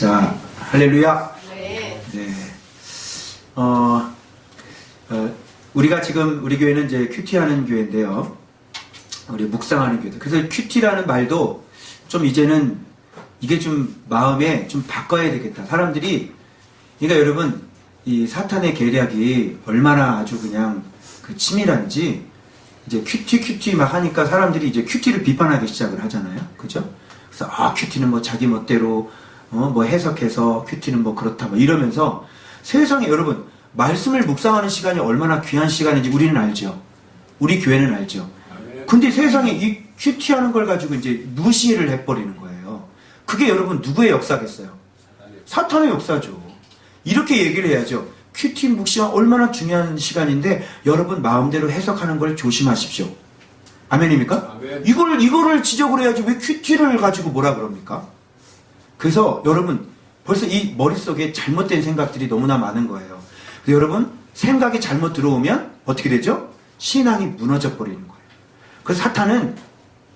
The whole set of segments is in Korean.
자, 할렐루야. 네. 네. 어, 어, 우리가 지금 우리 교회는 이제 QT하는 교회인데요. 우리 묵상하는 교회. 그래서 QT라는 말도 좀 이제는 이게 좀 마음에 좀 바꿔야 되겠다. 사람들이 그러니까 여러분 이 사탄의 계략이 얼마나 아주 그냥 그 치밀한지 이제 QT QT 막 하니까 사람들이 이제 QT를 비판하기 시작을 하잖아요. 그죠? 그래서 아 큐티는 뭐 자기 멋대로 어, 뭐 해석해서 큐티는 뭐 그렇다 뭐 이러면서 세상에 여러분 말씀을 묵상하는 시간이 얼마나 귀한 시간인지 우리는 알죠. 우리 교회는 알죠. 근데 세상에 이 큐티하는 걸 가지고 이제 무시를 해버리는 거예요. 그게 여러분 누구의 역사겠어요? 사탄의 역사죠. 이렇게 얘기를 해야죠. 큐티 묵시가 얼마나 중요한 시간인데 여러분 마음대로 해석하는 걸 조심하십시오. 아멘입니까? 아멘. 이걸 이거를 지적을 해야지 왜 큐티를 가지고 뭐라 그럽니까? 그래서 여러분 벌써 이 머릿속에 잘못된 생각들이 너무나 많은 거예요. 여러분 생각이 잘못 들어오면 어떻게 되죠? 신앙이 무너져 버리는 거예요. 그래서 사탄은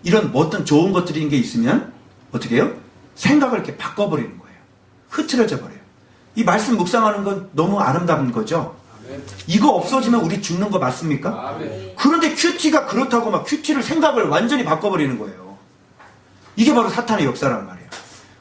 이런 뭐 어떤 좋은 것들인 게 있으면 어떻게 해요? 생각을 이렇게 바꿔버리는 거예요. 흐트러져 버려요. 이 말씀 묵상하는 건 너무 아름다운 거죠. 이거 없어지면 우리 죽는 거 맞습니까? 그런데 큐티가 그렇다고 막 큐티를 생각을 완전히 바꿔버리는 거예요. 이게 바로 사탄의 역사란 말이에요.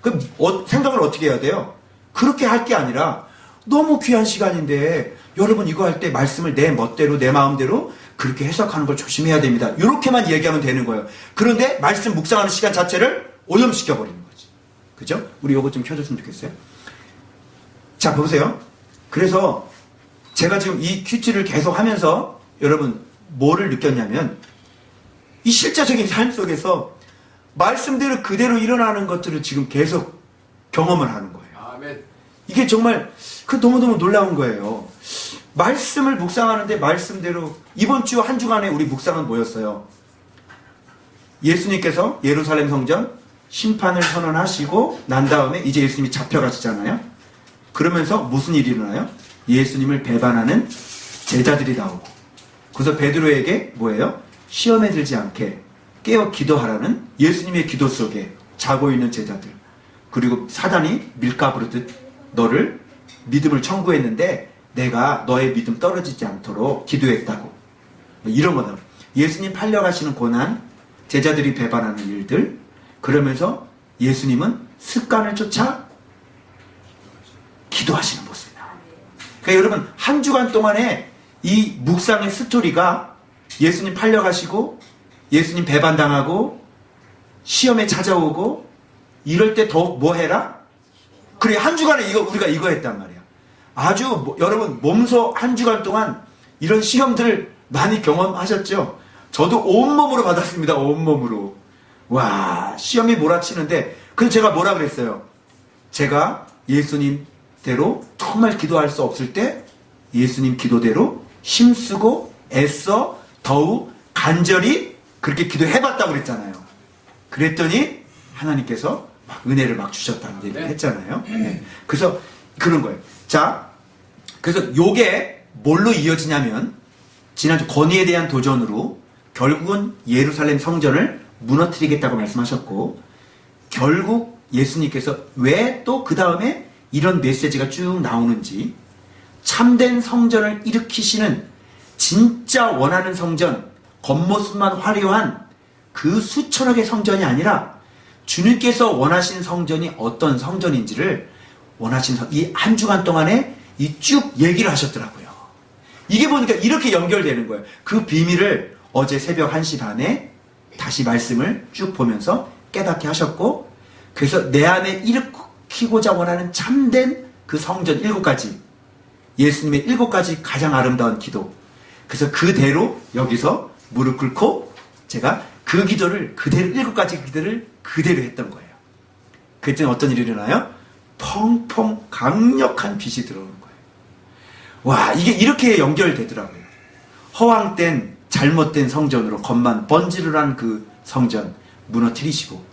그럼 어- 생각을 어떻게 해야 돼요? 그렇게 할 게 아니라 너무 귀한 시간인데 여러분 이거 할 때 말씀을 내 멋대로 내 마음대로 그렇게 해석하는 걸 조심해야 됩니다. 이렇게만 얘기하면 되는 거예요. 그런데 말씀 묵상하는 시간 자체를 오염시켜 버리는 거지. 그죠? 우리 요거 좀 켜줬으면 좋겠어요. 자 보세요. 그래서 제가 지금 이 큐티를 계속 하면서 여러분 뭐를 느꼈냐면 이 실제적인 삶 속에서 말씀대로 그대로 일어나는 것들을 지금 계속 경험을 하는 거예요. 아멘. 이게 정말 그 너무너무 놀라운 거예요. 말씀을 묵상하는데 말씀대로 이번 주 한 주간에 우리 묵상은 뭐였어요? 예수님께서 예루살렘 성전 심판을 선언하시고 난 다음에 이제 예수님이 잡혀가시잖아요. 그러면서 무슨 일이 일어나요? 예수님을 배반하는 제자들이 나오고 그래서 베드로에게 뭐예요? 시험에 들지 않게 깨어 기도하라는 예수님의 기도 속에 자고 있는 제자들 그리고 사단이 밀가 부르듯 너를 믿음을 청구했는데 내가 너의 믿음 떨어지지 않도록 기도했다고. 뭐 이런 거다. 예수님 팔려가시는 고난 제자들이 배반하는 일들 그러면서 예수님은 습관을 쫓아 기도하시는 모습이다. 그러니까 여러분 한 주간 동안에 이 묵상의 스토리가 예수님 팔려가시고 예수님 배반당하고 시험에 찾아오고 이럴 때 더욱 뭐 해라? 그래 한 주간에 이거 우리가 이거 했단 말이야. 아주 뭐- 여러분 몸소 한 주간 동안 이런 시험들 많이 경험하셨죠? 저도 온몸으로 받았습니다. 온몸으로. 와 시험이 몰아치는데 그래서 제가 뭐라 그랬어요? 제가 예수님대로 정말 기도할 수 없을 때 예수님 기도대로 힘쓰고 애써 더욱 간절히 그렇게 기도해봤다고 그랬잖아요. 그랬더니 하나님께서 막 은혜를 막 주셨다는 얘기를 네. 했잖아요. 네. 그래서 그런 거예요. 자, 그래서 요게 뭘로 이어지냐면 지난주 권위에 대한 도전으로 결국은 예루살렘 성전을 무너뜨리겠다고 말씀하셨고 결국 예수님께서 왜 또 그 다음에 이런 메시지가 쭉 나오는지 참된 성전을 일으키시는 진짜 원하는 성전, 겉모습만 화려한 그 수천억의 성전이 아니라 주님께서 원하신 성전이 어떤 성전인지를 원하신 이 한 주간 동안에 이 쭉 얘기를 하셨더라고요. 이게 보니까 이렇게 연결되는 거예요. 그 비밀을 어제 새벽 1시 반에 다시 말씀을 쭉 보면서 깨닫게 하셨고 그래서 내 안에 일으키고자 원하는 참된 그 성전 일곱 가지 예수님의 일곱 가지 가장 아름다운 기도 그래서 그대로 여기서 무릎 꿇고 제가 그 기도를 그대로 일곱 가지 기도를 그대로 했던 거예요. 그때는 어떤 일이 일어나요? 펑펑 강력한 빛이 들어오는 거예요. 와 이게 이렇게 연결되더라고요. 허황된 잘못된 성전으로 겉만 번지르한 그 성전 무너뜨리시고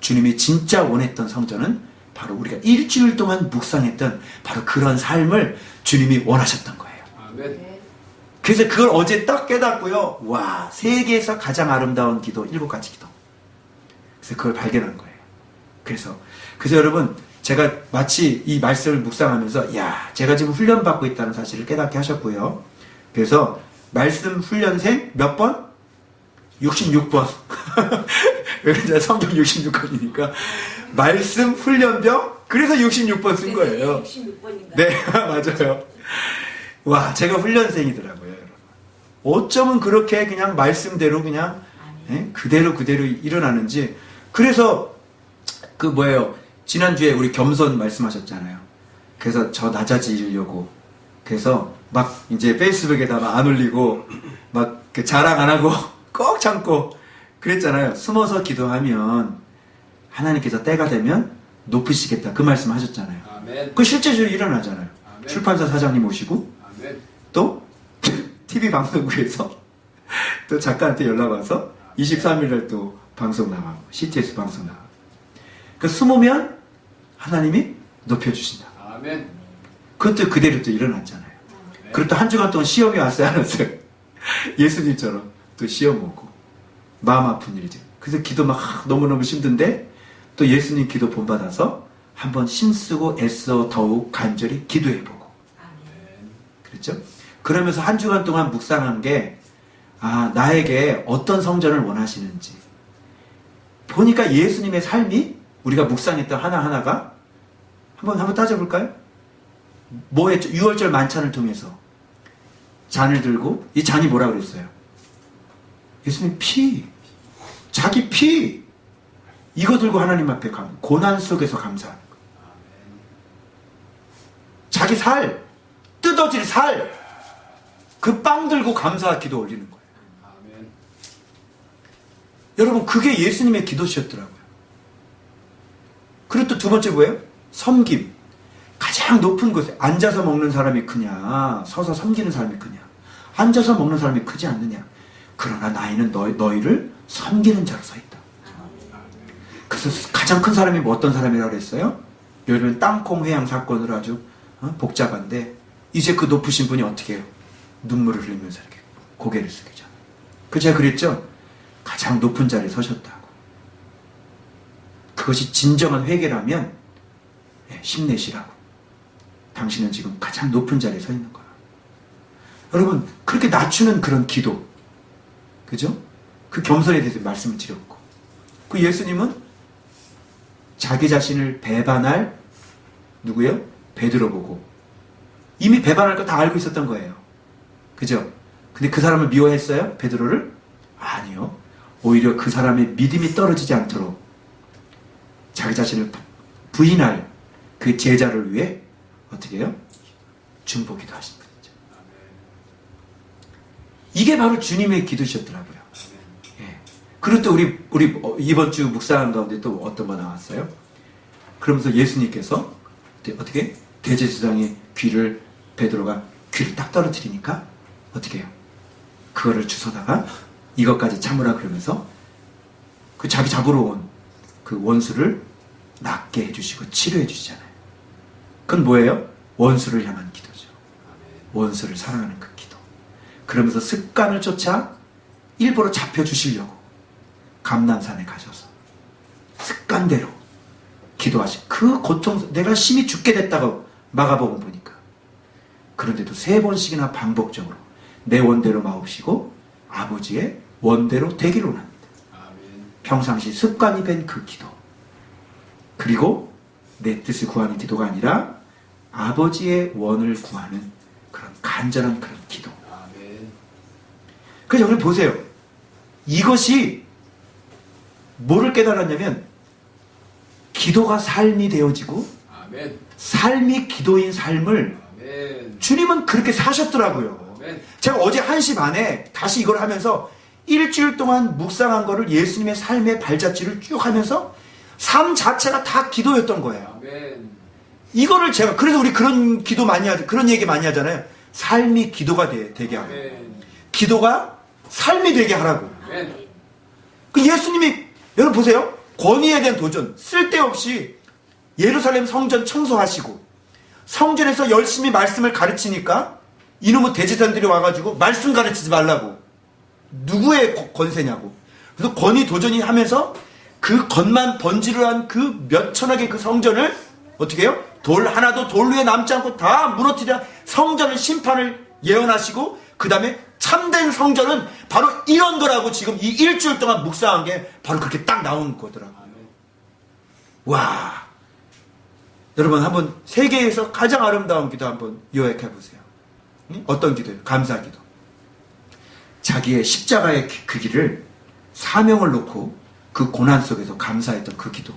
주님이 진짜 원했던 성전은 바로 우리가 일주일 동안 묵상했던 바로 그런 삶을 주님이 원하셨던 거예요. 아멘. 그래서 그걸 어제 딱 깨닫고요. 와, 세계에서 가장 아름다운 기도, 일곱 가지 기도. 그래서 그걸 발견한 거예요. 그래서, 그래서 여러분, 제가 마치 이 말씀을 묵상하면서 야 제가 지금 훈련받고 있다는 사실을 깨닫게 하셨고요. 그래서 말씀 훈련생 몇 번? 66번. 왜냐면 성경 66번이니까 말씀 훈련병 그래서 66번 쓴 거예요. 66번인가? 네, 맞아요. 와, 제가 훈련생이더라고요. 어쩌면 그렇게 그냥 말씀대로 그냥 예? 그대로 그대로 일어나는지. 그래서 그 뭐예요? 지난주에 우리 겸손 말씀하셨잖아요. 그래서 저 낮아지려고. 그래서 막 이제 페이스북에다 막안 올리고 막그 자랑 안 하고 꼭 참고 그랬잖아요. 숨어서 기도하면 하나님께서 때가 되면 높으시겠다. 그 말씀 하셨잖아요. 아멘. 그 실제적으로 일어나잖아요. 아멘. 출판사 사장님 오시고 아멘. 또 TV 방송국에서 또 작가한테 연락 와서 23일날 또 방송 나가고 CTS 방송 나가고 그 숨으면 하나님이 높여주신다. 아멘. 그것도 그대로 또 일어났잖아요. 네. 그리고 또한 주간 동안 시험이 왔어요, 안 왔어요? 예수님처럼 또 시험 오고 마음 아픈 일이죠. 그래서 기도 막 너무너무 힘든데 또 예수님 기도 본받아서 한번 힘쓰고 애써 더욱 간절히 기도해보고 아멘. 그랬죠? 그러면서 한 주간 동안 묵상한 게, 아, 나에게 어떤 성전을 원하시는지. 보니까 예수님의 삶이 우리가 묵상했던 하나하나가 한번, 한번 따져볼까요? 뭐 했죠? 6월절 만찬을 통해서 잔을 들고, 이 잔이 뭐라 그랬어요? 예수님 피, 자기 피, 이거 들고 하나님 앞에 감, 고난 속에서 감사하는 거. 자기 살, 뜯어질 살, 그 빵 들고 감사 기도 올리는 거예요. 아멘. 여러분, 그게 예수님의 기도셨더라고요. 그리고 또 두 번째 뭐예요? 섬김. 가장 높은 곳에 앉아서 먹는 사람이 크냐, 서서 섬기는 사람이 크냐. 앉아서 먹는 사람이 크지 않느냐. 그러나 나이는 너희, 너희를 섬기는 자로 서 있다. 그래서 가장 큰 사람이 뭐 어떤 사람이라고 그랬어요? 요즘은 땅콩 회양 사건으로 아주 어? 복잡한데 이제 그 높으신 분이 어떻게 해요? 눈물을 흘리면서 이렇게 고개를 숙이죠. 그 제가 그랬죠? 가장 높은 자리에 서셨다고. 그것이 진정한 회개라면 예, 힘내시라고. 당신은 지금 가장 높은 자리에 서 있는 거야. 여러분 그렇게 낮추는 그런 기도, 그죠? 그 겸손에 대해서 말씀을 드렸고, 그 예수님은 자기 자신을 배반할 누구요? 베드로 보고 이미 배반할 거 다 알고 있었던 거예요. 그죠? 근데 그 사람을 미워했어요? 베드로를? 아니요. 오히려 그 사람의 믿음이 떨어지지 않도록 자기 자신을 부- 부인할 그 제자를 위해 어떻게 해요? 중보기도 하신 분이죠. 이게 바로 주님의 기도셨더라고요. 예. 그리고 또 우리 우리 어, 이번 주 묵상한 가운데 또 어떤 거 나왔어요? 그러면서 예수님께서 대- 어떻게 대제사장의 귀를 베드로가 귀를 딱 떨어뜨리니까 어떻게 해요? 그거를 주워다가 이것까지 참으라 그러면서 그 자기 잡으러 온 그 원수를 낫게 해주시고 치료해 주시잖아요. 그건 뭐예요? 원수를 향한 기도죠. 원수를 사랑하는 그 기도. 그러면서 습관을 쫓아 일부러 잡혀주시려고 감남산에 가셔서 습관대로 기도하신 그 고통 내가 심히 죽게 됐다고 마가복음 보니까 그런데도 세 번씩이나 반복적으로 내 원대로 마옵시고 아버지의 원대로 되기로 합니다. 아멘. 평상시 습관이 된 그 기도 그리고 내 뜻을 구하는 기도가 아니라 아버지의 원을 구하는 그런 간절한 그런 기도 아멘. 그래서 여러분 보세요. 이것이 뭐를 깨달았냐면 기도가 삶이 되어지고 아멘. 삶이 기도인 삶을. 주님은 그렇게 사셨더라고요. 제가 어제 1시 반에 다시 이걸 하면서 일주일 동안 묵상한 거를 예수님의 삶의 발자취를 쭉 하면서 삶 자체가 다 기도였던 거예요. 이거를 제가 그래서 우리 그런 기도 많이 하죠. 그런 얘기 많이 하잖아요. 삶이 기도가 되, 되게 하고. 기도가 삶이 되게 하라고. 그 예수님이 여러분 보세요. 권위에 대한 도전 쓸데없이 예루살렘 성전 청소하시고 성전에서 열심히 말씀을 가르치니까 이놈의 대제사장들이 와가지고 말씀 가르치지 말라고 누구의 거- 권세냐고 그래서 권위 도전이 하면서 그 겉만 번지르한 그 몇천억의 그 성전을 어떻게 해요? 돌 하나도 돌 위에 남지 않고 다 무너뜨려 성전을 심판을 예언하시고 그 다음에 참된 성전은 바로 이런 거라고 지금 이 일주일 동안 묵상한 게 바로 그렇게 딱 나온 거더라고요. 와. 여러분 한번 세계에서 가장 아름다운 기도 한번 요약해 보세요. 응? 어떤 기도예요? 감사 기도. 자기의 십자가의 기- 그 길을 사명을 놓고 그 고난 속에서 감사했던 그 기도.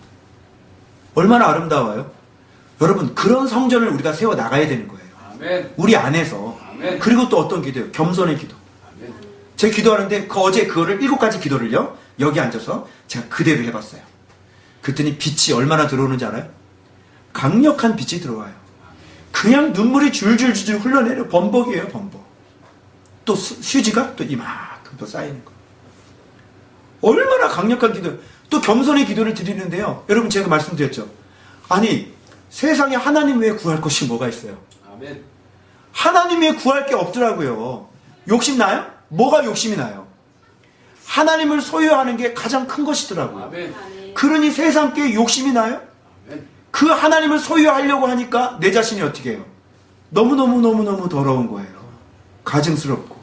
얼마나 아름다워요? 여러분 그런 성전을 우리가 세워 나가야 되는 거예요. 아멘. 우리 안에서. 아멘. 그리고 또 어떤 기도예요? 겸손의 기도. 아멘. 제가 기도하는데 그 어제 그거를 일곱 가지 기도를요 여기 앉아서 제가 그대로 해봤어요. 그랬더니 빛이 얼마나 들어오는지 알아요? 강력한 빛이 들어와요. 그냥 눈물이 줄줄줄줄 흘러내려 범벅이에요 범벅. 또 수- 휴지가 또 이만큼 또 쌓이는 거. 얼마나 강력한 기도. 또 겸손의 기도를 드리는데요. 여러분 제가 말씀드렸죠. 아니 세상에 하나님 외에 구할 것이 뭐가 있어요? 아멘. 하나님 외에 구할 게 없더라고요. 욕심 나요? 뭐가 욕심이 나요? 하나님을 소유하는 게 가장 큰 것이더라고요. 아멘. 그러니 세상께 욕심이 나요? 그 하나님을 소유하려고 하니까 내 자신이 어떻게 해요? 너무너무너무너무 더러운 거예요. 가증스럽고.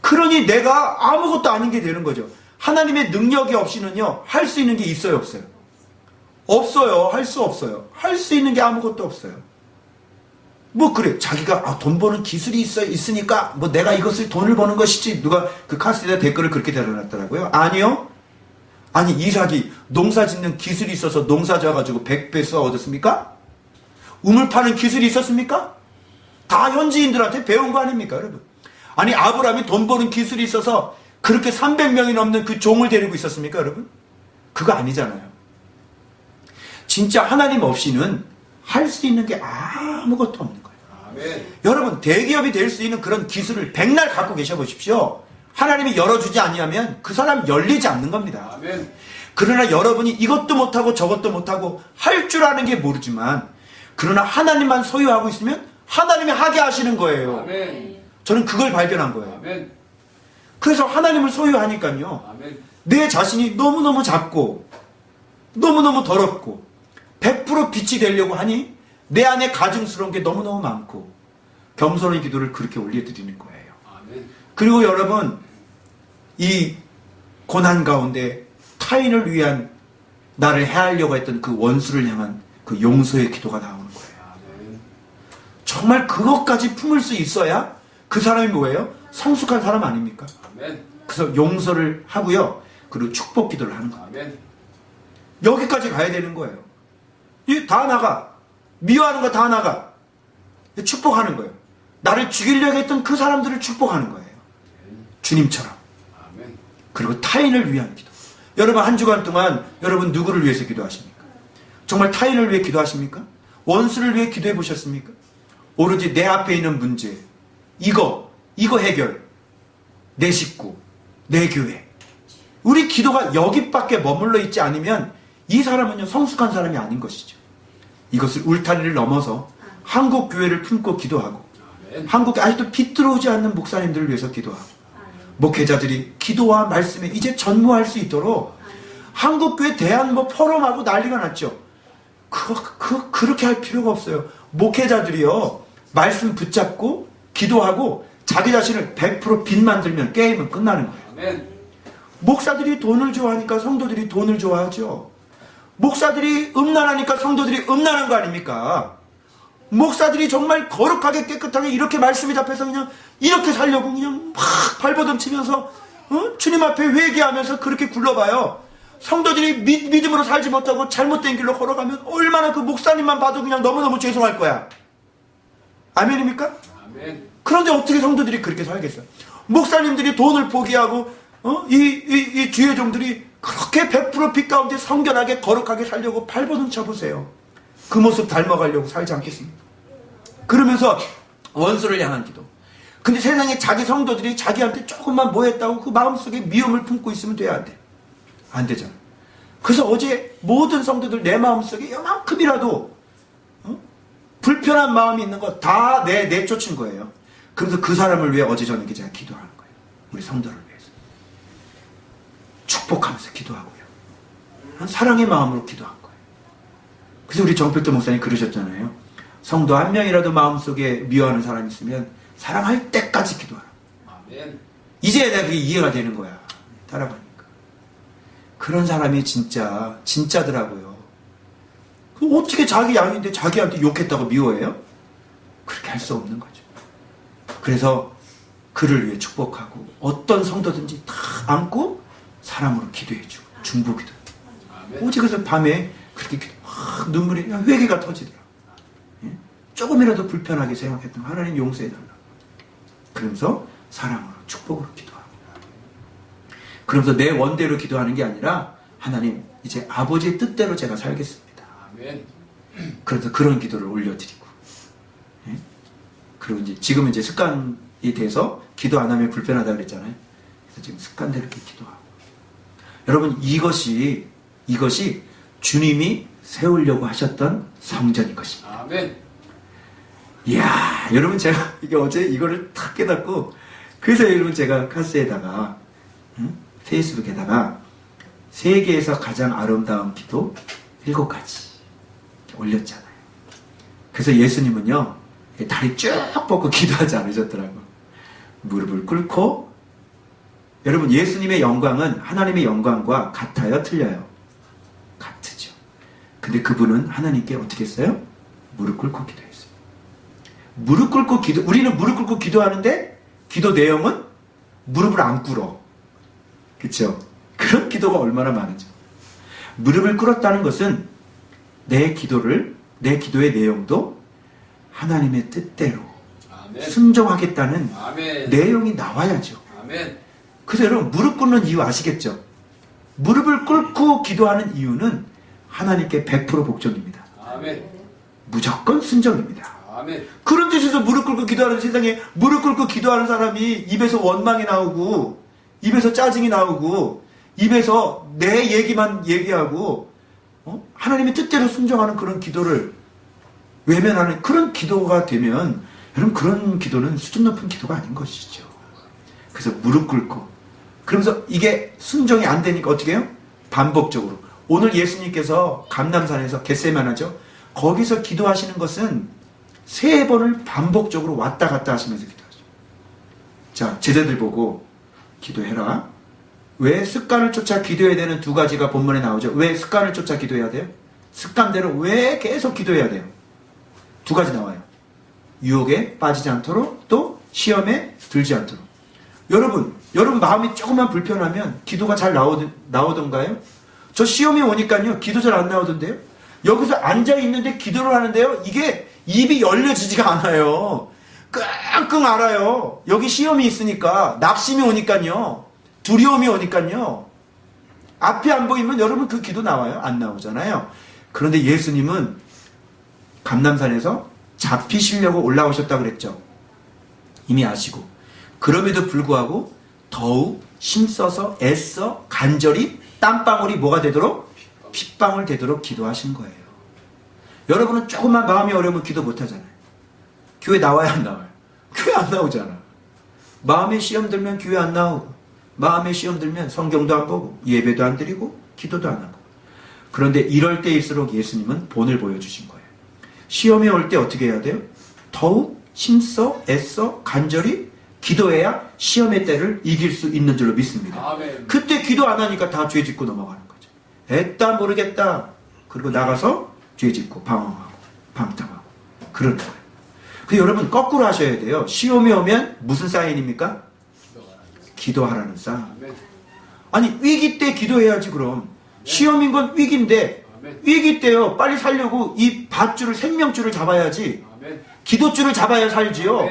그러니 내가 아무것도 아닌 게 되는 거죠. 하나님의 능력이 없이는요, 할 수 있는 게 있어요, 없어요? 없어요. 할 수 없어요. 할 수 있는 게 아무것도 없어요. 뭐 그래 자기가 아, 돈 버는 기술이 있어 있으니까 뭐 내가 이것을 돈을 버는 것이지 누가 그 카스에다 댓글을 그렇게 달아놨더라고요 아니요 아니 이삭이 농사 짓는 기술이 있어서 농사 져가지고 100배 써 얻었습니까? 우물 파는 기술이 있었습니까? 다 현지인들한테 배운 거 아닙니까 여러분 아니 아브라함이 돈 버는 기술이 있어서 그렇게 300명이 넘는 그 종을 데리고 있었습니까 여러분? 그거 아니잖아요 진짜 하나님 없이는 할 수 있는 게 아무것도 없는 거예요 아멘. 여러분 대기업이 될 수 있는 그런 기술을 백날 갖고 계셔 보십시오. 하나님이 열어주지 아니하면 그 사람 열리지 않는 겁니다. 아멘. 그러나 여러분이 이것도 못하고 저것도 못하고 할 줄 아는 게 모르지만 그러나 하나님만 소유하고 있으면 하나님이 하게 하시는 거예요. 아멘. 저는 그걸 발견한 거예요. 아멘. 그래서 하나님을 소유하니까요. 내 자신이 너무너무 작고 너무너무 더럽고 100% 빛이 되려고 하니 내 안에 가증스러운 게 너무너무 많고 겸손의 기도를 그렇게 올려드리는 거예요. 그리고 여러분 이 고난 가운데 타인을 위한 나를 해하려고 했던 그 원수를 향한 그 용서의 기도가 나오는 거예요. 정말 그것까지 품을 수 있어야 그 사람이 뭐예요? 성숙한 사람 아닙니까? 그래서 용서를 하고요. 그리고 축복 기도를 하는 거예요. 여기까지 가야 되는 거예요. 이다 나가. 미워하는 거 다 나가. 축복하는 거예요. 나를 죽이려고 했던 그 사람들을 축복하는 거예요. 주님처럼. 아멘. 그리고 타인을 위한 기도. 여러분 한 주간 동안 여러분 누구를 위해서 기도하십니까? 정말 타인을 위해 기도하십니까? 원수를 위해 기도해 보셨습니까? 오로지 내 앞에 있는 문제, 이거, 이거 해결, 내 식구, 내 교회. 우리 기도가 여기밖에 머물러 있지 않으면 이 사람은요 성숙한 사람이 아닌 것이죠. 이것을 울타리를 넘어서 한국 교회를 품고 기도하고. 한국에 아직도 빛 들어오지 않는 목사님들을 위해서 기도하고 목회자들이 기도와 말씀에 이제 전무할 수 있도록 한국교회 대한 뭐 포럼하고 난리가 났죠. 그, 그, 그렇게 할 필요가 없어요. 목회자들이요, 말씀 붙잡고, 기도하고, 자기 자신을 100%빛 만들면 게임은 끝나는 거예요. 아멘. 목사들이 돈을 좋아하니까 성도들이 돈을 좋아하죠. 목사들이 음란하니까 성도들이 음란한 거 아닙니까? 목사들이 정말 거룩하게 깨끗하게 이렇게 말씀이 잡혀서 그냥 이렇게 살려고 그냥 막 발버둥 치면서 어? 주님 앞에 회개하면서 그렇게 굴러봐요. 성도들이 믿, 믿음으로 살지 못하고 잘못된 길로 걸어가면 얼마나 그 목사님만 봐도 그냥 너무너무 죄송할 거야. 아멘입니까? 아멘. 그런데 어떻게 성도들이 그렇게 살겠어요? 목사님들이 돈을 포기하고 어? 이, 이, 이 주의 종들이 그렇게 100%빛 가운데 성결하게 거룩하게 살려고 발버둥 쳐보세요. 그 모습 닮아가려고 살지 않겠습니까? 그러면서 원수를 향한 기도. 근데 세상에 자기 성도들이 자기한테 조금만 뭐 했다고 그 마음속에 미움을 품고 있으면 돼야 안 돼. 안 되잖아. 그래서 어제 모든 성도들 내 마음속에 요만큼이라도 어? 불편한 마음이 있는 거 다 내, 내쫓은 거예요. 그래서 그 사람을 위해 어제 저녁에 제가 기도하는 거예요. 우리 성도를 위해서. 축복하면서 기도하고요. 한 사랑의 마음으로 거예요. 그래서 우리 정필도 목사님 그러셨잖아요. 성도 한 명이라도 마음속에 미워하는 사람이 있으면 사랑할 때까지 기도하라. 아멘. 이제 내가 그게 이해가 되는 거야. 따라가니까. 그런 사람이 진짜, 진짜더라고요. 그 어떻게 자기 양인데 자기한테 욕했다고 미워해요? 그렇게 할 수 없는 거죠. 그래서 그를 위해 축복하고 어떤 성도든지 다 안고 사람으로 기도해주고 중보기도. 오직 그래서 밤에 그렇게 기도, 막 눈물이 그냥 회개가 터지더라. 예? 조금이라도 불편하게 생각했던 하나님 용서해달라. 그러면서 사랑으로 축복으로 기도하고. 그러면서 내 원대로 기도하는 게 아니라 하나님 이제 아버지의 뜻대로 제가 살겠습니다. 아멘. 그래서 그런 기도를 올려드리고. 예? 그리고 이제 지금은 이제 습관이 돼서 기도 안 하면 불편하다 그랬잖아요. 그래서 지금 습관대로 이렇게 기도하고. 여러분 이것이 이것이 주님이 세우려고 하셨던 성전인 것입니다. 아멘. 이야, 여러분 제가 이게 어제 이거를 탁 깨닫고 그래서 여러분 제가 카스에다가 응? 페이스북에다가 세계에서 가장 아름다운 기도 일곱 가지 올렸잖아요. 그래서 예수님은요 다리 쭉 뻗고 기도하지 않으셨더라고. 무릎을 꿇고 여러분 예수님의 영광은 하나님의 영광과 같아요, 틀려요? 근데 그분은 하나님께 어떻게 했어요? 무릎 꿇고 기도했어요. 무릎 꿇고 기도, 우리는 무릎 꿇고 기도하는데 기도 내용은 무릎을 안 꿇어. 그쵸? 그런 기도가 얼마나 많은지. 무릎을 꿇었다는 것은 내 기도를, 내 기도의 내용도 하나님의 뜻대로 아멘. 순종하겠다는 아멘. 내용이 나와야죠. 아멘. 여러분, 무릎 꿇는 이유 아시겠죠? 무릎을 꿇고 기도하는 이유는 하나님께 100% 복종입니다. 아멘. 무조건 순종입니다. 아멘. 그런 뜻에서 무릎 꿇고 기도하는 세상에 무릎 꿇고 기도하는 사람이 입에서 원망이 나오고 입에서 짜증이 나오고 입에서 내 얘기만 얘기하고 어? 하나님의 뜻대로 순종하는 그런 기도를 외면하는 그런 기도가 되면 여러분 그런 기도는 수준 높은 기도가 아닌 것이죠. 그래서 무릎 꿇고 그러면서 이게 순종이 안 되니까 어떻게 해요? 반복적으로 오늘 예수님께서 감남산에서 겟세만하죠. 거기서 기도하시는 것은 세 번을 반복적으로 왔다 갔다 하시면서 기도하죠. 자, 제자들 보고 기도해라. 왜 습관을 쫓아 기도해야 되는 두 가지가 본문에 나오죠? 왜 습관을 쫓아 기도해야 돼요? 습관대로 왜 계속 기도해야 돼요? 두 가지 나와요. 유혹에 빠지지 않도록 또 시험에 들지 않도록. 여러분, 여러분 마음이 조금만 불편하면 기도가 잘 나오던, 나오던가요? 저 시험이 오니까요, 기도 잘 안 나오던데요? 여기서 앉아있는데 기도를 하는데요, 이게 입이 열려지지가 않아요. 끙끙 앓아요. 여기 시험이 있으니까, 낙심이 오니까요, 두려움이 오니까요, 앞이 안 보이면 여러분 그 기도 나와요? 안 나오잖아요. 그런데 예수님은 감남산에서 잡히시려고 올라오셨다 그랬죠. 이미 아시고. 그럼에도 불구하고 더욱 힘써서 애써 간절히 땀방울이 뭐가 되도록 핏방울 되도록 기도하신 거예요. 여러분은 조금만 마음이 어려우면 기도 못 하잖아요. 교회 나와야 안 나와요. 교회 안 나오잖아. 마음에 시험 들면 교회 안 나오고 마음에 시험 들면 성경도 안 보고 예배도 안 드리고 기도도 안 하고 그런데 이럴 때일수록 예수님은 본을 보여주신 거예요. 시험이 올 때 어떻게 해야 돼요? 더욱 힘써 애써 간절히 기도해야 시험의 때를 이길 수 있는 줄로 믿습니다. 아멘. 그때 기도 안 하니까 다 죄 짓고 넘어가는 거죠. 애따 모르겠다. 그리고 나가서 죄 짓고 방황하고 방탕하고 그러는 거예요. 그 여러분 거꾸로 하셔야 돼요. 시험이 오면 무슨 사인입니까? 기도하라는 사인. 아멘. 아니 위기 때 기도해야지 그럼. 시험인 건 위기인데 아멘. 위기 때요 빨리 살려고 이 밧줄을 생명줄을 잡아야지 아멘. 기도줄을 잡아야 살지요.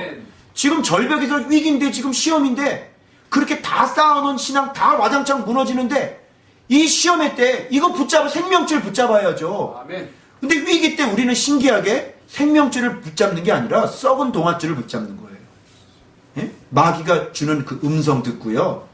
지금 절벽에서 위기인데 지금 시험인데 그렇게 다 쌓아놓은 신앙 다 와장창 무너지는데 이 시험의 때 이거 붙잡아 생명줄 붙잡아야죠. 아멘. 근데 위기 때 우리는 신기하게 생명줄을 붙잡는 게 아니라 썩은 동아줄을 붙잡는 거예요. 예? 마귀가 주는 그 음성 듣고요.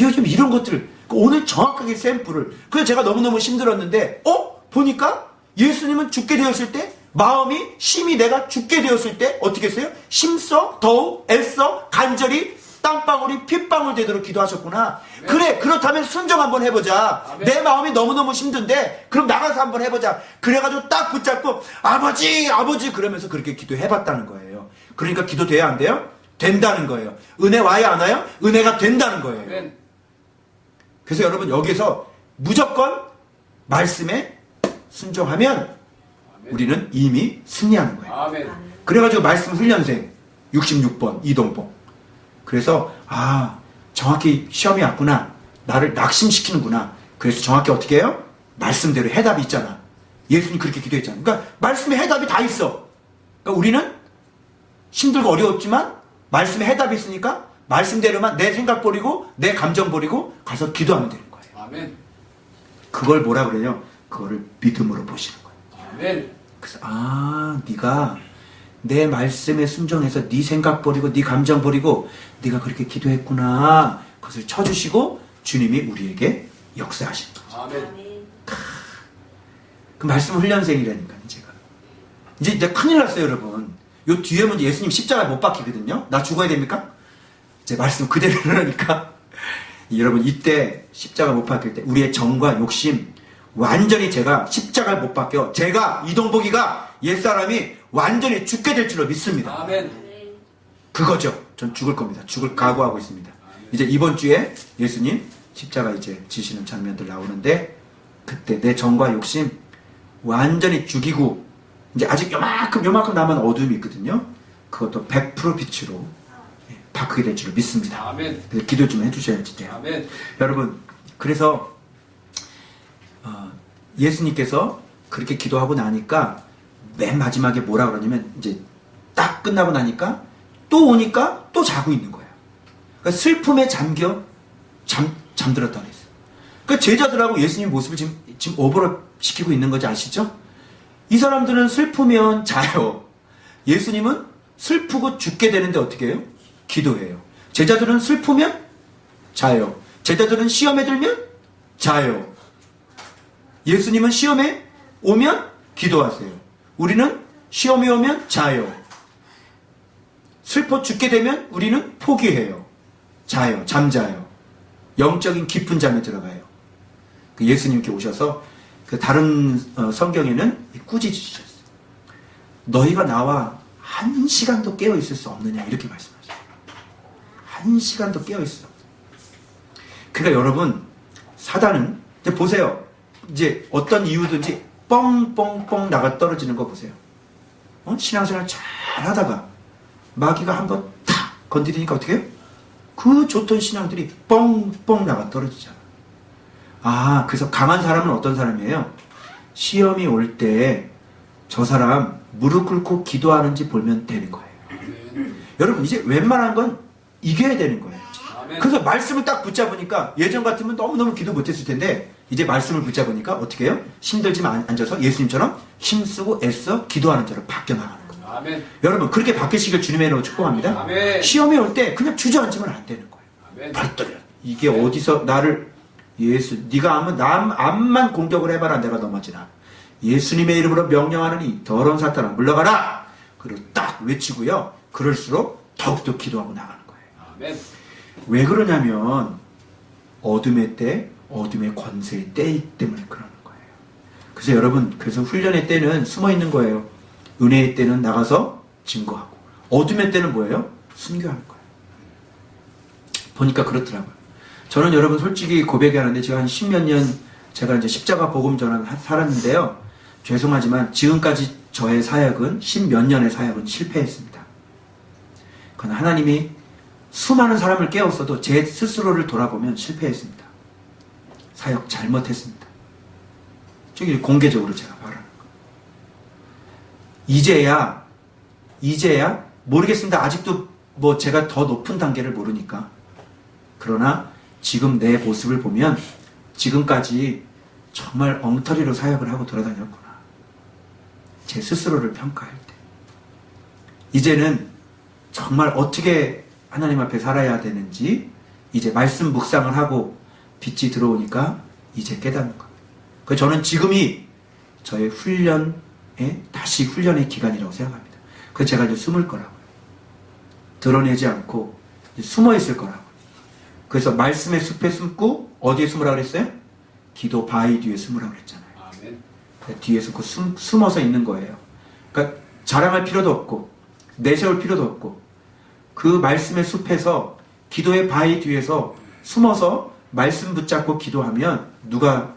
요즘 이런 것들 오늘 정확하게 샘플을 그래서 제가 너무너무 힘들었는데 어? 보니까 예수님은 죽게 되었을 때 마음이 심히 내가 죽게 되었을 때 어떻게 했어요? 심써 더욱 애써 간절히 땀방울이 핏방울 되도록 기도하셨구나. 네. 그래, 그렇다면 순종 한번 해보자. 아멘. 내 마음이 너무너무 힘든데, 그럼 나가서 한번 해보자. 그래가지고 딱 붙잡고, 아버지, 아버지, 그러면서 그렇게 기도해봤다는 거예요. 그러니까 기도 돼야 안 돼요? 된다는 거예요. 은혜 와야 안 와요? 은혜가 된다는 거예요. 아멘. 그래서 여러분, 여기서 무조건 말씀에 순종하면. 우리는 이미 승리하는 거예요. 아멘. 그래가지고 말씀 훈련생 66번 이동복. 그래서 아 정확히 시험이 왔구나. 나를 낙심시키는구나. 그래서 정확히 어떻게 해요? 말씀대로 해답이 있잖아. 예수님 그렇게 기도했잖아. 그러니까 말씀에 해답이 다 있어. 그러니까 우리는 힘들고 어려웠지만 말씀에 해답이 있으니까 말씀대로만 내 생각 버리고 내 감정 버리고 가서 기도하면 되는 거예요. 아멘. 그걸 뭐라 그래요? 그거를 믿음으로 보시는. 아멘. 그래서 아 네가 내 말씀에 순종해서 네 생각 버리고 네 감정 버리고 네가 그렇게 기도했구나 그것을 쳐주시고 주님이 우리에게 역사하신 거죠 아멘. 그 말씀 훈련생이라니까요 제가 이제 이제 큰일 났어요 여러분 요 뒤에 면 예수님 십자가 못 박히거든요 나 죽어야 됩니까? 제 말씀 그대로 하니까 여러분 이때 십자가 못 박힐 때 우리의 정과 욕심 완전히 제가 십자가를 못 박혀 제가 이동복이가 옛사람이 완전히 죽게 될 줄로 믿습니다. 아멘. 그거죠. 전 죽을 겁니다. 죽을 각오하고 있습니다. 이제 이번 주에 예수님 십자가 이제 지시는 장면들 나오는데 그때 내 정과 욕심 완전히 죽이고 이제 아직 요만큼 요만큼 남은 어둠이 있거든요. 그것도 100% 빛으로 예, 바꾸게 될 줄로 믿습니다. 아멘. 기도 좀 해주셔야지 돼요. 아멘. 여러분 그래서 어, 예수님께서 그렇게 기도하고 나니까 맨 마지막에 뭐라 그러냐면 이제 딱 끝나고 나니까 또 오니까 또 자고 있는 거예요. 그러니까 슬픔에 잠겨 잠 잠들었다 그랬어요. 그러니까 제자들하고 예수님 모습을 지금 지금 오버랩 시키고 있는 거지 아시죠? 이 사람들은 슬프면 자요. 예수님은 슬프고 죽게 되는데 어떻게 해요? 기도해요. 제자들은 슬프면 자요. 제자들은 시험에 들면 자요. 예수님은 시험에 오면 기도하세요. 우리는 시험에 오면 자요. 슬퍼 죽게 되면 우리는 포기해요. 자요. 잠자요. 영적인 깊은 잠에 들어가요. 그 예수님께 오셔서 그 다른 어, 성경에는 꾸짖으셨어요. 너희가 나와 한 시간도 깨어 있을 수 없느냐 이렇게 말씀하셔요. 한 시간도 깨어 있을 수 없느냐. 그러니까 여러분 사단은 보세요. 이제 어떤 이유든지 뻥뻥뻥 나가 떨어지는 거 보세요. 어? 신앙생활 잘 하다가 마귀가 한번 탁 건드리니까 어떻게 해요? 그 좋던 신앙들이 뻥뻥 나가 떨어지잖아. 아, 그래서 강한 사람은 어떤 사람이에요? 시험이 올 때 저 사람 무릎 꿇고 기도하는지 보면 되는 거예요. 여러분, 이제 웬만한 건 이겨야 되는 거예요. 그래서 말씀을 딱 붙잡으니까 예전 같으면 너무너무 기도 못했을 텐데 이제 말씀을 붙잡으니까 어떻게 해요? 힘들지만 앉아서 예수님처럼 힘쓰고 애써 기도하는 자로 바뀌어 나가는 거예요. 아멘. 여러분 그렇게 바뀌시길 주님의 이름으로 축복합니다. 아멘. 시험이 올 때 그냥 주저앉으면 안 되는 거예요. 아멘. 발떨려. 이게 어디서 나를 예수 네가 하면 남 암만 공격을 해봐라 내가 넘어지나 예수님의 이름으로 명령하느니 더러운 사탄아 물러가라. 그리고 딱 외치고요. 그럴수록 더욱더 기도하고 나가는 거예요. 아멘. 왜 그러냐면 어둠의 때, 어둠의 권세의 때이기 때문에 그러는 거예요. 그래서 여러분, 그래서 훈련의 때는 숨어 있는 거예요. 은혜의 때는 나가서 증거하고, 어둠의 때는 뭐예요? 순교하는 거예요. 보니까 그렇더라고요. 저는 여러분 솔직히 고백하는데 제가 한 십몇 년 제가 이제 십자가 복음 전환 살았는데요. 죄송하지만 지금까지 저의 사역은 십몇 년의 사역은 실패했습니다. 그건 하나님이 수많은 사람을 깨웠어도 제 스스로를 돌아보면 실패했습니다. 사역 잘못했습니다. 저기 공개적으로 제가 말하는 거. 이제야, 이제야, 모르겠습니다. 아직도 뭐 제가 더 높은 단계를 모르니까. 그러나 지금 내 모습을 보면 지금까지 정말 엉터리로 사역을 하고 돌아다녔구나. 제 스스로를 평가할 때. 이제는 정말 어떻게 하나님 앞에 살아야 되는지 이제 말씀 묵상을 하고 빛이 들어오니까 이제 깨닫는 겁니다. 그 저는 지금이 저의 훈련의 다시 훈련의 기간이라고 생각합니다. 그래서 제가 이제 숨을 거라고요. 드러내지 않고 숨어 있을 거라고. 그래서 말씀의 숲에 숨고 어디에 숨으라 그랬어요? 기도 바위 뒤에 숨으라 그랬잖아요. 아멘. 뒤에 숨고 숨, 숨어서 있는 거예요. 그러니까 자랑할 필요도 없고 내세울 필요도 없고 그 말씀의 숲에서 기도의 바위 뒤에서 숨어서 말씀 붙잡고 기도하면 누가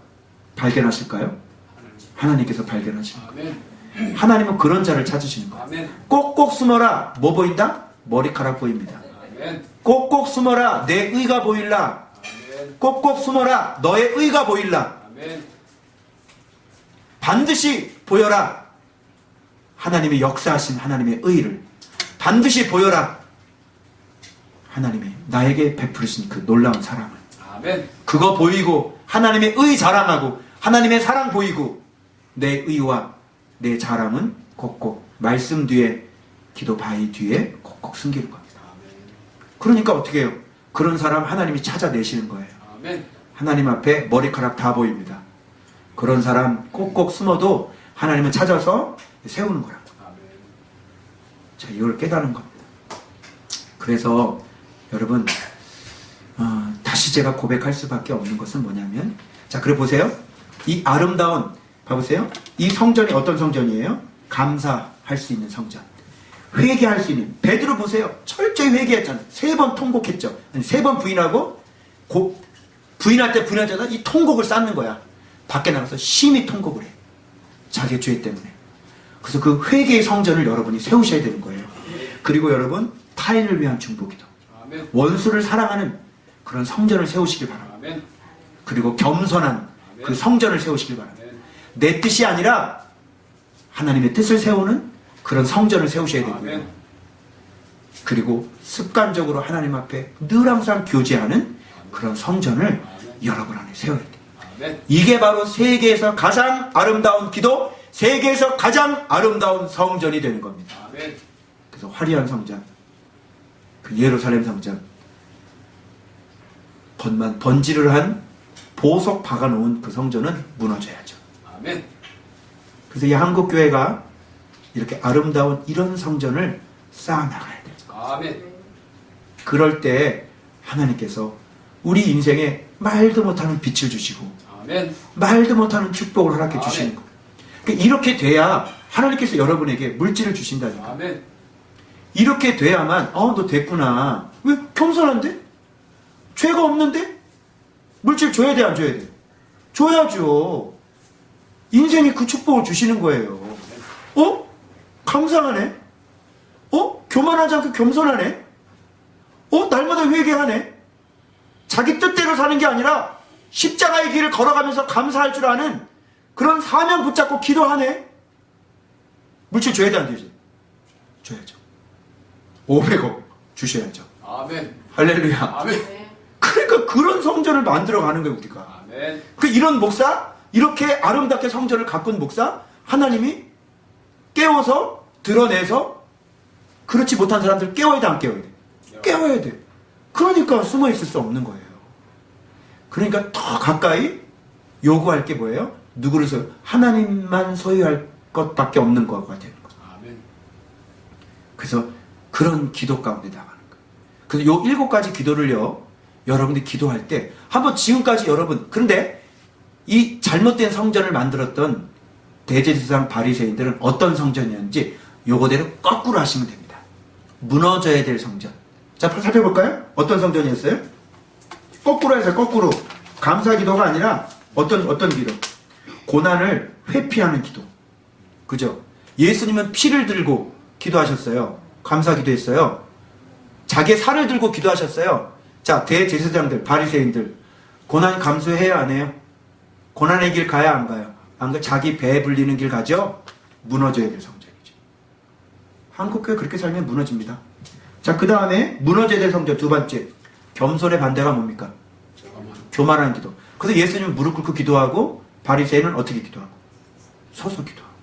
발견하실까요? 하나님께서 발견하십니다. 하나님은 그런 자를 찾으시는 거예요. 꼭꼭 숨어라. 뭐 보인다? 머리카락 보입니다. 꼭꼭 숨어라. 내 의가 보일라. 꼭꼭 숨어라. 너의 의가 보일라. 반드시 보여라. 하나님의 역사하신 하나님의 의를 반드시 보여라. 하나님의 나에게 베푸르신 그 놀라운 사랑을. 아멘. 그거 보이고 하나님의 의 자랑하고 하나님의 사랑 보이고 내 의와 내 자랑은 꼭꼭 말씀 뒤에 기도 바위 뒤에 꼭꼭 숨기는 겁니다. 아멘. 그러니까 어떻게 해요? 그런 사람 하나님이 찾아내시는 거예요. 아멘. 하나님 앞에 머리카락 다 보입니다. 그런 사람 꼭꼭 숨어도 하나님은 찾아서 세우는 거라고. 아멘. 자, 이걸 깨달은 겁니다. 그래서 여러분 어, 다시 제가 고백할 수밖에 없는 것은 뭐냐면 자, 그래 보세요. 이 아름다운 봐보세요. 이 성전이 어떤 성전이에요? 감사할 수 있는 성전. 회개할 수 있는 베드로 보세요. 철저히 회개했잖아요. 세 번 통곡했죠. 세 번 부인하고 고- 부인할 때 부인하자다 이 통곡을 쌓는 거야. 밖에 나가서 심히 통곡을 해. 자기의 죄 때문에. 그래서 그 회개의 성전을 여러분이 세우셔야 되는 거예요. 그리고 여러분 타인을 위한 중보기도. 원수를 사랑하는 그런 성전을 세우시길 바랍니다. 그리고 겸손한 그 성전을 세우시길 바랍니다. 내 뜻이 아니라 하나님의 뜻을 세우는 그런 성전을 세우셔야 되고요. 그리고 습관적으로 하나님 앞에 늘 항상 교제하는 그런 성전을. 여러분 안에 세워야 돼요. 이게 바로 세계에서 가장 아름다운 기도, 세계에서 가장 아름다운 성전이 되는 겁니다. 그래서 화려한 성전, 그 예루살렘 성전, 번만 번지를 한 보석 박아놓은 그 성전은 무너져야죠. 아멘. 그래서 이 한국 교회가 이렇게 아름다운 이런 성전을 쌓아 나가야 돼요. 아멘. 그럴 때 하나님께서 우리 인생에 말도 못하는 빛을 주시고 아멘. 말도 못하는 축복을 허락해. 주시는 거예요. 그러니까 이렇게 돼야 하나님께서 여러분에게 물질을 주신다니까. 아멘. 이렇게 돼야만 어너 됐구나. 왜 겸손한데? 죄가 없는데? 물질 줘야 돼 안 줘야 돼? 줘야죠. 인생이 그 축복을 주시는 거예요. 어? 감사하네. 어? 교만하지 않고 겸손하네. 어? 날마다 회개하네. 자기 뜻대로 사는 게 아니라 십자가의 길을 걸어가면서 감사할 줄 아는 그런 사명 붙잡고 기도하네. 물질 줘야 돼 안 되지? 줘야죠. 500억 주셔야죠. 아멘. 할렐루야. 아멘. 그러니까 그런 성전을 만들어 가는 거예요, 우리가. 아멘. 그 이런 목사, 이렇게 아름답게 성전을 가꾼 목사, 하나님이 깨워서 드러내서 그렇지 못한 사람들 깨워야 돼, 안 깨워야 돼? 깨워야 돼. 그러니까 숨어 있을 수 없는 거예요. 그러니까 더 가까이 요구할 게 뭐예요? 누구를 소 하나님만 소유할 것밖에 없는 거가 되는 거죠. 아멘. 그래서 그런 기도 가운데 나가는 거예요. 그래서 요 일곱 가지 기도를요, 여러분들이 기도할 때, 한번 지금까지 여러분, 그런데 이 잘못된 성전을 만들었던 대제사장 바리새인들은 어떤 성전이었는지 요거대로 거꾸로 하시면 됩니다. 무너져야 될 성전. 자, 살펴볼까요? 어떤 성전이었어요? 거꾸로 해서 거꾸로. 감사 기도가 아니라 어떤, 어떤 기도? 고난을 회피하는 기도. 그죠? 예수님은 피를 들고 기도하셨어요. 감사 기도했어요. 자기의 살을 들고 기도하셨어요. 자, 대제사장들, 바리새인들 고난 감수해야 안 해요? 고난의 길 가야 안 가요? 안 가? 자기 배 불리는 길 가죠? 무너져야 될 성전이죠. 한국교회 그렇게 살면 무너집니다. 자, 그 다음에 무너져야 될 성전 두 번째. 겸손의 반대가 뭡니까? 교만한 기도. 그래서 예수님은 무릎 꿇고 기도하고 바리새인은 어떻게 기도하고? 서서 기도하고.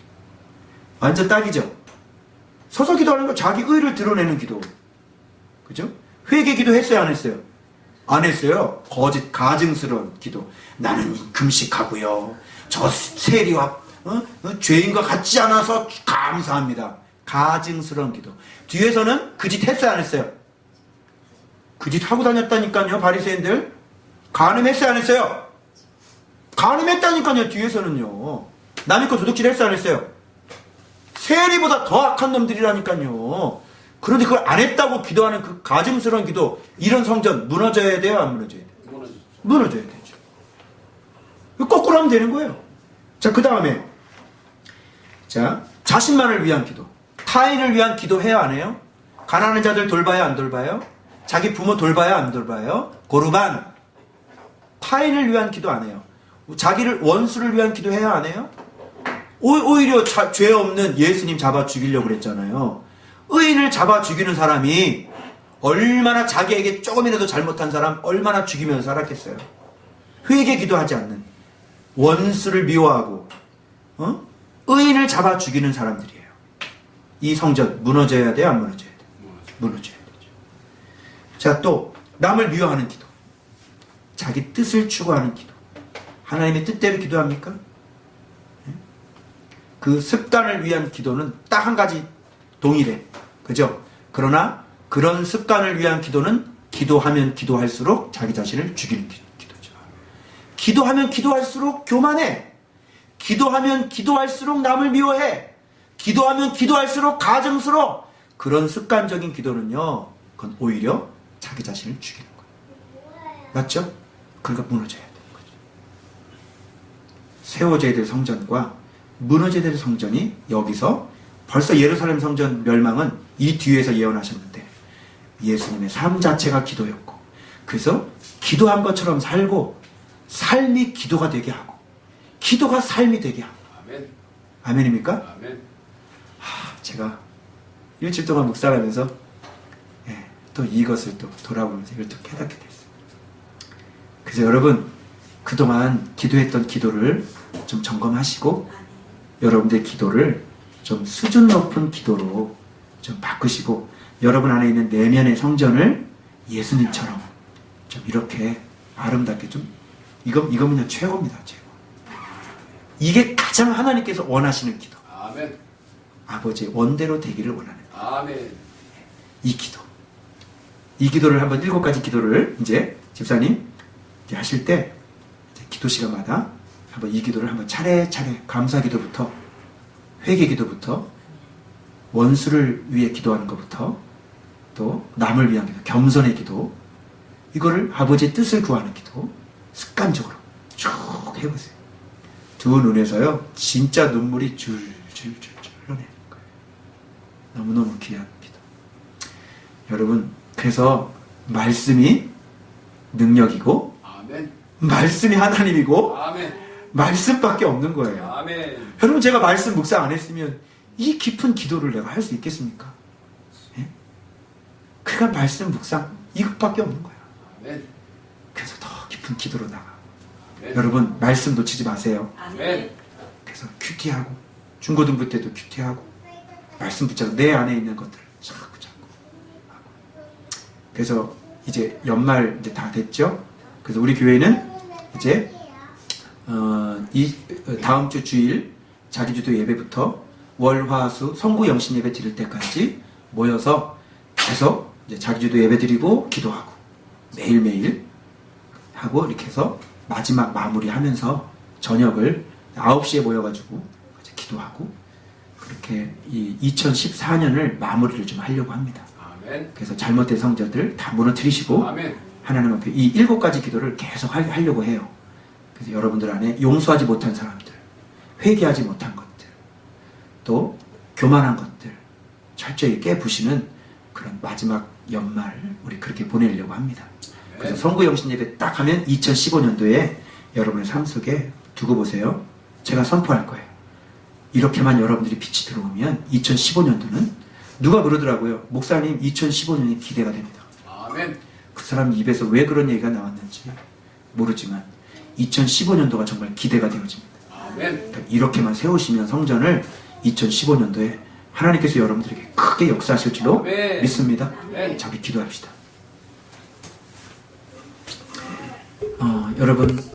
완전 딱이죠. 서서 기도하는 건 자기 의를 드러내는 기도. 그죠? 회개 기도 했어요, 안 했어요? 안 했어요. 거짓, 가증스러운 기도. 나는 금식하고요. 저 세리와 어? 어? 죄인과 같지 않아서 감사합니다. 가증스러운 기도. 뒤에서는 그 짓 했어요, 안 했어요? 그 짓 하고 다녔다니까요, 바리새인들. 간음했어요, 안 했어요? 간음했다니까요, 뒤에서는요. 남의 거 도둑질 했어요, 안 했어요? 세리보다 더 악한 놈들이라니까요. 그런데 그걸 안 했다고 기도하는 그 가증스러운 기도, 이런 성전 무너져야 돼요, 안 무너져야 돼요? 무너져야 되죠. 거꾸로 하면 되는 거예요. 자, 그 다음에, 자, 자신만을 위한 기도. 타인을 위한 기도 해야 안 해요? 가난한 자들 돌봐야 안 돌봐요? 자기 부모 돌봐야 안 돌봐요? 고르반. 타인을 위한 기도 안 해요. 자기를 원수를 위한 기도 해야 안 해요? 오, 오히려 자- 죄 없는 예수님 잡아 죽이려고 그랬잖아요. 의인을 잡아 죽이는 사람이 얼마나 자기에게 조금이라도 잘못한 사람 얼마나 죽이면서 살았겠어요. 회개 기도하지 않는 원수를 미워하고 어? 의인을 잡아 죽이는 사람들이에요. 이 성전 무너져야 돼요, 안 무너져야 돼요? 무너지죠. 무너져야 되죠. 자, 또 남을 미워하는 기도. 자기 뜻을 추구하는 기도. 하나님의 뜻대로 기도합니까? 예? 그 습관을 위한 기도는 딱 한 가지 동일해. 그죠? 그러나 그런 습관을 위한 기도는 기도하면 기도할수록 자기 자신을 죽이는 기- 기도죠. 기도하면 기도할수록 교만해. 기도하면 기도할수록 남을 미워해. 기도하면 기도할수록 가증스러워. 그런 습관적인 기도는요, 그건 오히려 자기 자신을 죽이는 거예요. 맞죠? 그러니까 무너져야 되는 거죠. 세워져야 될 성전과 무너져야 될 성전이 여기서 벌써 예루살렘 성전 멸망은 이 뒤에서 예언하셨는데 예수님의 삶 자체가 기도였고 그래서 기도한 것처럼 살고 삶이 기도가 되게 하고 기도가 삶이 되게 하고 아멘. 아멘입니까? 아멘. 하, 제가 일주일 동안 묵상하면서 예, 또 이것을 또 돌아보면서 이걸 또 깨닫게 됐어요. 그래서 여러분 그동안 기도했던 기도를 좀 점검하시고 여러분들의 기도를 좀 수준 높은 기도로 좀 바꾸시고 여러분 안에 있는 내면의 성전을 예수님처럼 좀 이렇게 아름답게 좀 이거 이거는요 최고입니다 최고. 이게 가장 하나님께서 원하시는 기도. 아멘. 아버지의 원대로 되기를 원하는 아멘. 이 기도. 이 기도를 한번 일곱 가지 기도를 이제 집사님 이제 하실 때 이제 기도 시간마다 한번 이 기도를 한번 차례차례 감사 기도부터 회개 기도부터 원수를 위해 기도하는 것부터 또 남을 위한 기도, 겸손의 기도 이거를 아버지의 뜻을 구하는 기도 습관적으로 쭉 해보세요. 두 눈에서요 진짜 눈물이 줄줄줄줄 흘러내는 거예요. 너무너무 귀한 기도. 여러분, 그래서 말씀이 능력이고, 아멘. 말씀이 하나님이고, 아멘. 말씀밖에 없는 거예요. 아멘. 여러분, 제가 말씀 묵상 안 했으면 이 깊은 기도를 내가 할 수 있겠습니까? 예? 그러니까 말씀 묵상, 이것밖에 없는 거예요. 아멘. 그래서 더 깊은 기도로 나가. 아멘. 여러분, 말씀 놓치지 마세요. 아멘. 그래서 큐티하고, 중고등부 때도 큐티하고, 말씀 붙잡고, 내 안에 있는 것들을 자꾸 자꾸 하고. 그래서 이제 연말 이제 다 됐죠? 그래서 우리 교회는 이제, 어, 이, 어, 다음 주 주일 자기주도 예배부터 월, 화, 수 성구 영신 예배 드릴 때까지 모여서 계속 이제 자기주도 예배 드리고 기도하고 매일매일 하고 이렇게 해서 마지막 마무리 하면서 저녁을 9시에 모여가지고 기도하고 그렇게 이 2014년을 마무리를 좀 하려고 합니다. 아멘. 그래서 잘못된 성전들 다 무너뜨리시고 아멘. 하나님 앞에 이 일곱 가지 기도를 계속 하- 하려고 해요. 그래서 여러분들 안에 용서하지 못한 사람들, 회개하지 못한 것들, 또 교만한 것들 철저히 깨부시는 그런 마지막 연말 우리 그렇게 보내려고 합니다. 그래서 성구 영신 예배 딱 하면 2015년도에 여러분의 삶 속에 두고 보세요. 제가 선포할 거예요. 이렇게만 여러분들이 빛이 들어오면 2015년도는 누가 그러더라고요. 목사님 2015년이 기대가 됩니다. 아멘. 그 사람 입에서 왜 그런 얘기가 나왔는지 모르지만 2015년도가 정말 기대가 되어집니다. 아멘. 그러니까 이렇게만 세우시면 성전을 2015년도에 하나님께서 여러분들에게 크게 역사하실 줄로 아멘. 믿습니다. 자, 우리 기도합시다. 어, 여러분